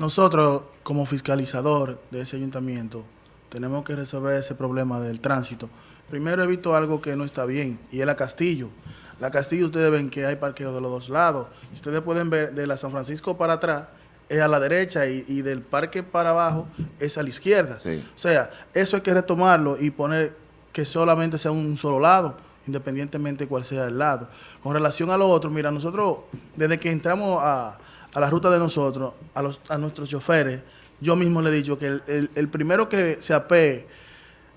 Nosotros, como fiscalizador de ese ayuntamiento, tenemos que resolver ese problema del tránsito. Primero he visto algo que no está bien, y es la Castillo. La Castillo, ustedes ven que hay parqueo de los dos lados. Ustedes pueden ver de la San Francisco para atrás, es a la derecha, y, y del parque para abajo es a la izquierda. Sí. O sea, eso hay que retomarlo y poner que solamente sea un solo lado, independientemente cuál sea el lado. Con relación a lo otro, mira, nosotros, desde que entramos a, a la ruta de nosotros, a, los, a nuestros choferes, yo mismo le he dicho que el, el- el primero que se apee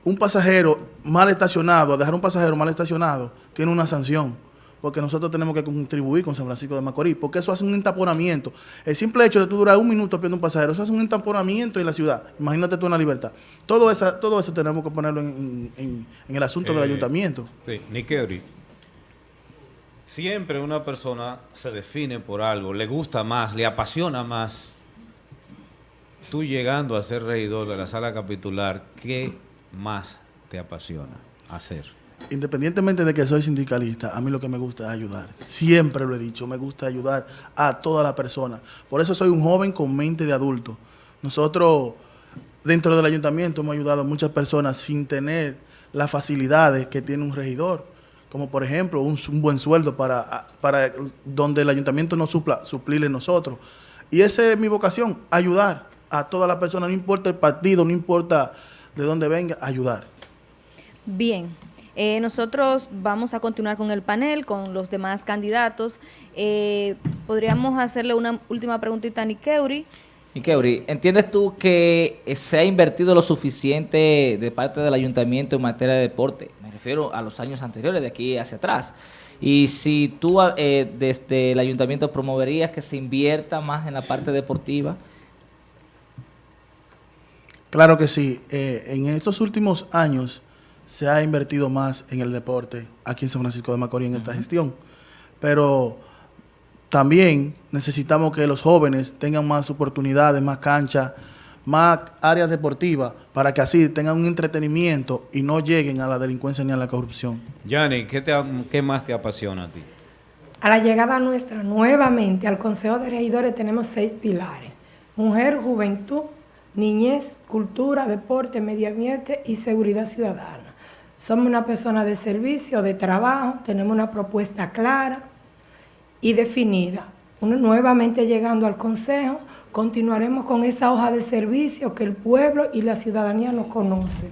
un pasajero mal estacionado, a dejar un pasajero mal estacionado, tiene una sanción. Porque nosotros tenemos que contribuir con San Francisco de Macorís, porque eso hace un entaponamiento. El simple hecho de tú durar un minuto viendo un pasajero, eso hace un entaponamiento en la ciudad. Imagínate tú en la libertad. Todo, esa, todo eso tenemos que ponerlo en, en- en el asunto del Eh, ayuntamiento. Sí, Nikeri. Siempre una persona se define por algo, le gusta más, le apasiona más. Tú llegando a ser regidor de la sala capitular, ¿qué más te apasiona hacer? Independientemente de que soy sindicalista, a mí lo que me gusta es ayudar. Siempre lo he dicho, me gusta ayudar a toda la persona. Por eso soy un joven con mente de adulto. Nosotros, dentro del ayuntamiento, hemos ayudado a muchas personas sin tener las facilidades que tiene un regidor. Como por ejemplo, un, buen sueldo para, para donde el ayuntamiento no supla, suplirle nosotros. Y esa es mi vocación, ayudar a todas las personas, no importa el partido, no importa de dónde venga, ayudar. Bien, eh, nosotros vamos a continuar con el panel, con los demás candidatos. Eh, Podríamos hacerle una última preguntita a Nikeuri. Y Keuri, ¿entiendes tú que se ha invertido lo suficiente de parte del ayuntamiento en materia de deporte? Me refiero a los años anteriores, de aquí hacia atrás. Y si tú ah, eh, desde el ayuntamiento promoverías que se invierta más en la parte deportiva, Claro que sí. Eh, en estos últimos años se ha invertido más en el deporte aquí en San Francisco de Macorís en esta gestión. Pero también necesitamos que los jóvenes tengan más oportunidades, más canchas, más áreas deportivas, para que así tengan un entretenimiento y no lleguen a la delincuencia ni a la corrupción. Yanni, ¿qué, te, ¿qué más te apasiona a ti? A la llegada nuestra nuevamente al Consejo de Regidores tenemos seis pilares. Mujer, juventud, niñez, cultura, deporte, medio ambiente y seguridad ciudadana. Somos una persona de servicio, de trabajo, tenemos una propuesta clara y definida. Uno, nuevamente llegando al Consejo, continuaremos con esa hoja de servicio que el pueblo y la ciudadanía nos conocen.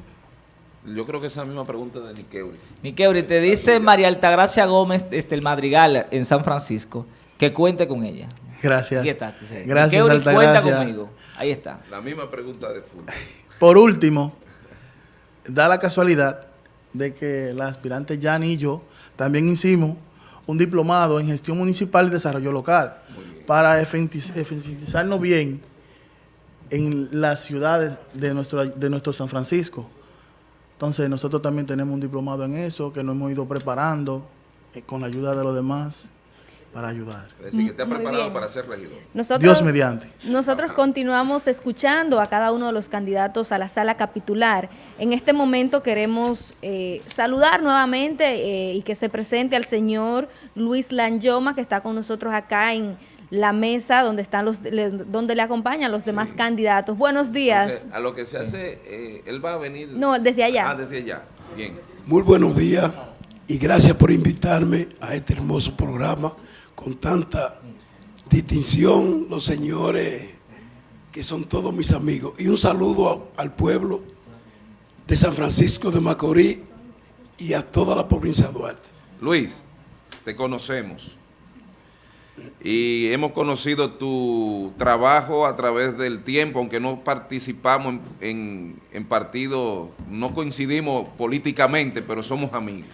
Yo creo que esa misma pregunta de Nikeuri. Nikeuri, te dice María Altagracia Gómez desde el Madrigal en San Francisco que cuente con ella. Gracias. Está. Gracias, Nikeuri, cuenta conmigo. Ahí está. La misma pregunta de fútbol. Por último, da la casualidad de que la aspirante Yani y yo también hicimos un diplomado en gestión municipal y desarrollo local. Para eficientizarnos bien en las ciudades de nuestro, de nuestro San Francisco. Entonces nosotros también tenemos un diplomado en eso que nos hemos ido preparando eh, con la ayuda de los demás para ayudar. Es decir, que te ha preparado para ser regidor. Nosotros, Dios mediante. Nosotros continuamos escuchando a cada uno de los candidatos a la sala capitular. En este momento queremos eh, saludar nuevamente eh, y que se presente al señor Luis Lanyoma, que está con nosotros acá en la mesa donde están los le- donde le acompañan los demás candidatos. Buenos días. Entonces, a lo que se hace, eh, él va a venir. No, desde allá. Ah, desde allá. Bien. Muy buenos días y gracias por invitarme a este hermoso programa con tanta distinción, los señores que son todos mis amigos. Y un saludo al pueblo de San Francisco de Macorís y a toda la provincia de Duarte. Luis, te conocemos. Y hemos conocido tu trabajo a través del tiempo, aunque no participamos en, en partidos, no coincidimos políticamente, pero somos amigos.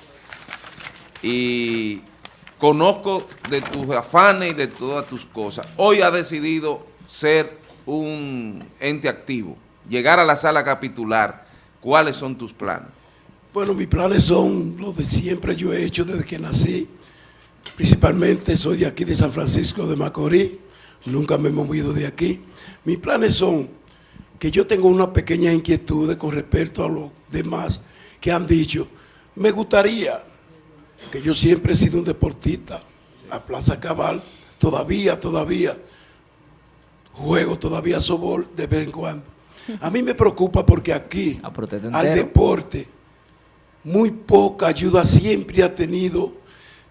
Y conozco de tus afanes y de todas tus cosas. Hoy has decidido ser un ente activo, llegar a la sala capitular. ¿Cuáles son tus planes? Bueno, mis planes son los de siempre, yo he hecho desde que nací. Principalmente soy de aquí de San Francisco de Macorís, nunca me he movido de aquí. Mis planes son que yo tengo una pequeña inquietud con respecto a los demás que han dicho, me gustaría, que yo siempre he sido un deportista, a Plaza Cabal, todavía, todavía, juego todavía sobol de vez en cuando. A mí me preocupa porque aquí, Ah, al deporte, muy poca ayuda siempre ha tenido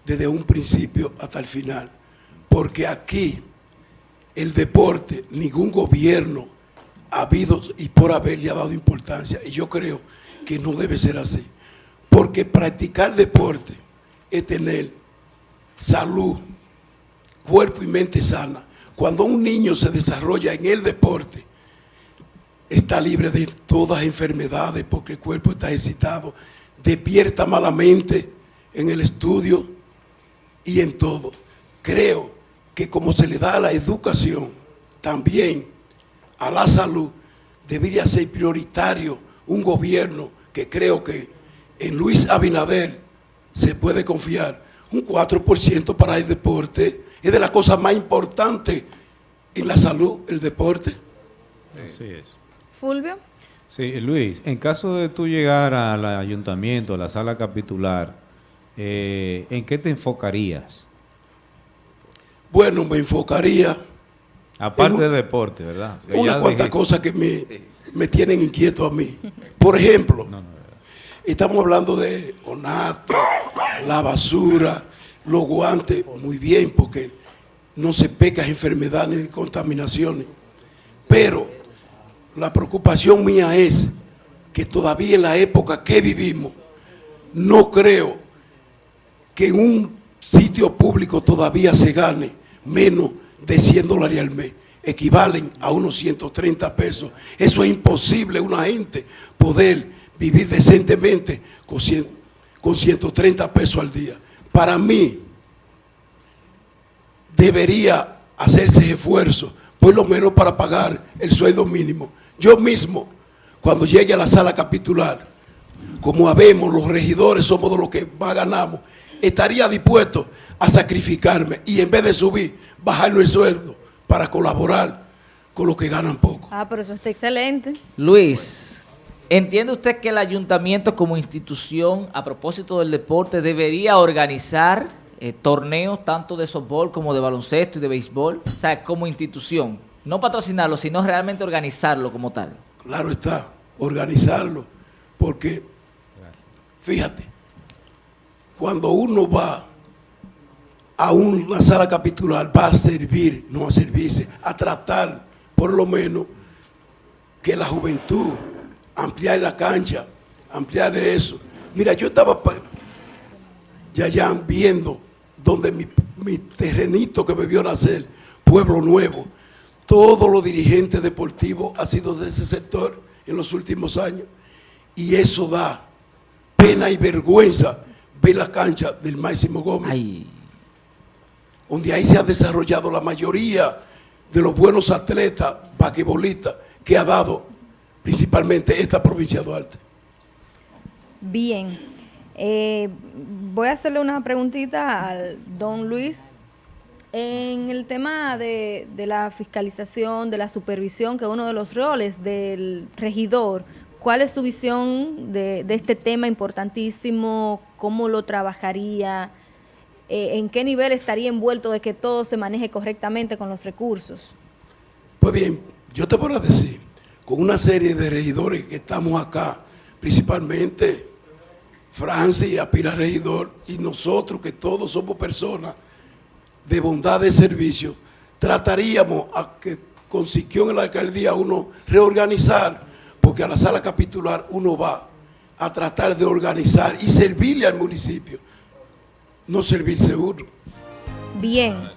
desde un principio hasta el final. Porque aquí, el deporte, ningún gobierno ha habido y por haber le ha dado importancia. Y yo creo que no debe ser así. Porque practicar deporte es tener salud, cuerpo y mente sana. Cuando un niño se desarrolla en el deporte, está libre de todas enfermedades porque el cuerpo está excitado, despierta malamente en el estudio y en todo. Creo que como se le da a la educación, también a la salud, debería ser prioritario un gobierno que creo que en Luis Abinader se puede confiar. Un 4% para el deporte es de las cosas más importantes en la salud, el deporte. Así es. Fulvio. Sí, Luis, en caso de tú llegar al ayuntamiento, a la sala capitular, eh, ¿en qué te enfocarías? Bueno, me enfocaría Aparte En un- del deporte, ¿verdad? Que cuantas dijiste- cosas que me, me tienen inquieto a mí. Por ejemplo, No, no, estamos hablando de onato, la basura, los guantes, muy bien, porque no se peca enfermedades ni contaminaciones. Pero la preocupación mía es que todavía en la época que vivimos, no creo que en un sitio público todavía se gane menos de 100 dólares al mes. Equivalen a unos 130 pesos. Eso es imposible una gente poder vivir decentemente con, 100 con 130 pesos al día. Para mí, debería hacerse esfuerzo, por lo menos para pagar el sueldo mínimo. Yo mismo, cuando llegue a la sala capitular, como habemos, los regidores somos de los que más ganamos, estaría dispuesto a sacrificarme y en vez de subir, bajarnos el sueldo para colaborar con los que ganan poco. Ah, pero eso está excelente. Luis, ¿entiende usted que el ayuntamiento como institución, a propósito del deporte, debería organizar eh, torneos tanto de softball como de baloncesto y de béisbol? O sea, como institución. No patrocinarlo, sino realmente organizarlo como tal. Claro está, organizarlo, porque fíjate, cuando uno va a una sala capitular, va a servir, no a servirse, a tratar por lo menos que la juventud, ampliar la cancha, ampliar eso. Mira, yo estaba ya ya viendo donde mi, mi terrenito que me vio nacer, Pueblo Nuevo, todos los dirigentes deportivos han sido de ese sector en los últimos años. Y eso da pena y vergüenza ver la cancha del Máximo Gómez, Ay, donde ahí se ha desarrollado la mayoría de los buenos atletas, basquetbolistas, que ha dado principalmente esta provincia de Duarte. Bien. Eh, voy a hacerle una preguntita al don Luis. En el tema de, de la fiscalización, de la supervisión, que es uno de los roles del regidor, ¿cuál es su visión de, de este tema importantísimo? ¿Cómo lo trabajaría? Eh, ¿En qué nivel estaría envuelto de que todo se maneje correctamente con los recursos? Pues bien, yo te voy a decir, con una serie de regidores que estamos acá, principalmente Francis, Apira Regidor, y nosotros que todos somos personas de bondad de servicio, trataríamos a que consiguió en la alcaldía uno reorganizar, porque a la sala capitular uno va a tratar de organizar y servirle al municipio, no servirse uno. Bien.